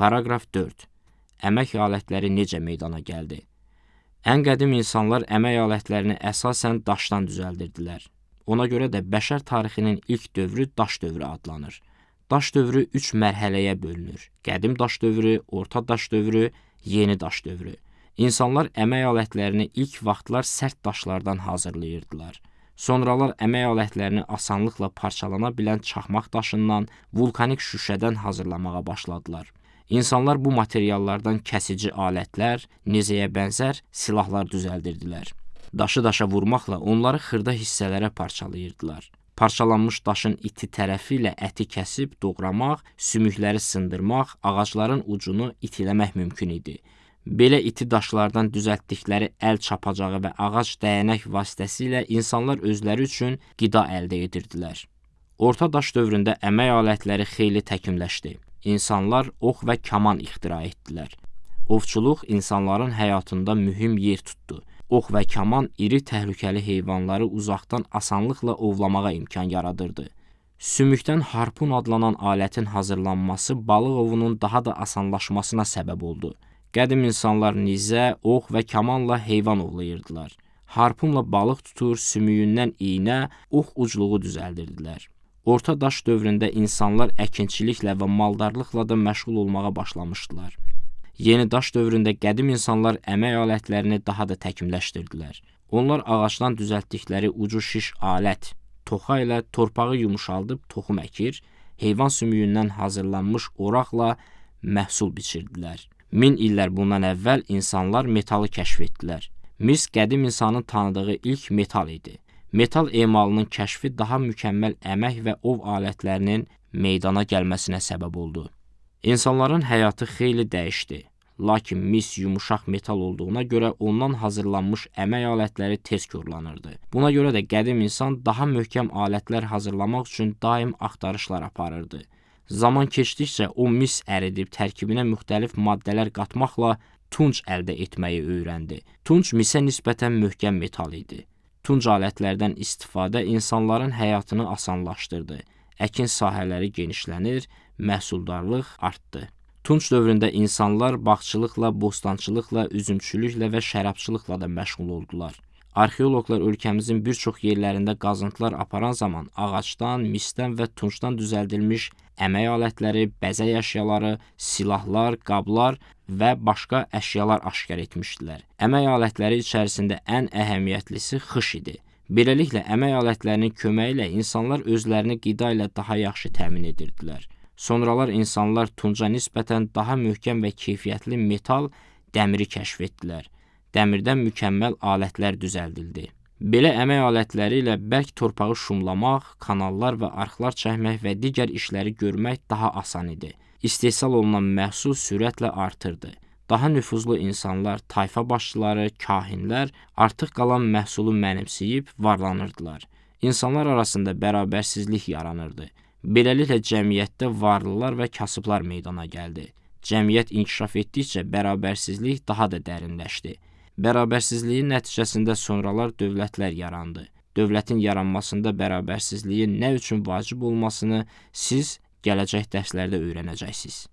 Paraqraf 4. Əmək alətləri necə meydana gəldi? Ən qədim insanlar əmək alətlərini əsasən daşdan düzəldirdilər. Ona görə də bəşər tarixinin ilk dövrü daş dövrü adlanır. Daş dövrü üç mərhələyə bölünür. Qədim daş dövrü, orta daş dövrü, yeni daş dövrü. İnsanlar əmək alətlərini ilk vaxtlar sərt daşlardan hazırlayırdılar. Sonralar əmək alətlərini asanlıqla parçalana bilən çaxmaq daşından, vulkanik şüşədən hazırlamağa başladılar. İnsanlar bu materiallardan kəsici alətlər, nizəyə bənzər silahlar düzəldirdilər. Daşı daşa vurmaqla onları xırda hissələrə parçalayırdılar. Parçalanmış daşın iti tərəfi ilə əti kəsib doğramaq, sümükləri sındırmaq, ağacların ucunu itiləmək mümkün idi. Belə iti daşlardan düzəltdikləri əl çapacağı və ağac dəyənək vasitəsilə insanlar özləri üçün qida əldə edirdilər. Orta daş dövründə əmək alətləri xeyli təkmilləşdi. İnsanlar ox və kaman ixtira etdilər. Ovçuluq insanların həyatında mühüm yer tutdu. Ox və kaman iri təhlükəli heyvanları uzaqdan asanlıqla ovlamağa imkan yaradırdı. Sümükdən harpun adlanan alətin hazırlanması balıq ovunun daha da asanlaşmasına səbəb oldu. Qədim insanlar nizə, ox və kamanla heyvan ovlayırdılar. Harpunla balıq tutur, sümüyündən iynə, ox ucluğu düzəldirdilər. Orta daş dövründə insanlar əkinçiliklə və maldarlıqla da məşğul olmağa başlamışdılar. Yeni daş dövründə qədim insanlar əmək alətlərini daha da təkmilləşdirdilər. Onlar ağacdan düzəltdikləri ucu şiş alət, toxa ilə torpağı yumşaldıb toxum əkir, heyvan sümüyündən hazırlanmış oraqla məhsul biçirdilər. Min illər bundan əvvəl insanlar metalı kəşf etdilər. Mis qədim insanın tanıdığı ilk metal idi. Metal emalının kəşfi daha mükəmməl əmək və ov alətlərinin meydana gəlməsinə səbəb oldu. İnsanların həyatı xeyli dəyişdi. Lakin mis yumuşaq metal olduğuna görə ondan hazırlanmış əmək alətləri tez korlanırdı. Buna görə də qədim insan daha möhkəm alətlər hazırlamaq üçün daim axtarışlar aparırdı. Zaman keçdikcə o mis əridib tərkibinə müxtəlif maddələr qatmaqla tunc əldə etməyi öyrəndi. Tunc misə nisbətən möhkəm metal idi. Tunc alətlərdən istifadə insanların həyatını asanlaşdırdı. Əkin sahələri genişlənir, məhsuldarlıq artdı. Tunc dövründə insanlar bağçılıqla, bostançılıqla, üzümçülüklə və şərabçılıqla da məşğul oldular. Arxeoloqlar ölkəmizin bir çox yerlərində qazıntılar aparan zaman ağacdan, misdən və tuncdan düzəldilmiş əmək alətləri, bəzək əşyaları, silahlar, qablar və başqa əşyalar aşkar etmişdilər. Əmək alətləri içərisində ən əhəmiyyətlisi xış idi. Beləliklə əmək alətlərinin köməyi ilə insanlar özlərini qida ilə daha yaxşı təmin edirdilər. Sonralar insanlar tunca nisbətən daha möhkəm və keyfiyyətli metal dəmiri kəşf etdilər dəmirdən mükəmməl alətlər düzəldildi. Belə əmək alətləri ilə bərk torpağı şumlamaq, kanallar və arxlar çəkmək və digər işləri görmək daha asan idi. İstehsal olunan məhsul sürətlə artırdı. Daha nüfuzlu insanlar, tayfa başçıları, kahinlər artıq qalan məhsulu mənimsəyib varlanırdılar. İnsanlar arasında bərabərsizlik yaranırdı. Beləliklə cəmiyyətdə varlılar və kasıblar meydana gəldi. Cəmiyyət inkişaf etdikcə bərabərsizlik daha da dərinləşdi. Bərabərsizliyin nəticəsində sonralar dövlətlər yarandı. Dövlətin yaranmasında bərabərsizliyin nə üçün vacib olmasını siz gələcək dərslərdə öyrənəcəksiniz.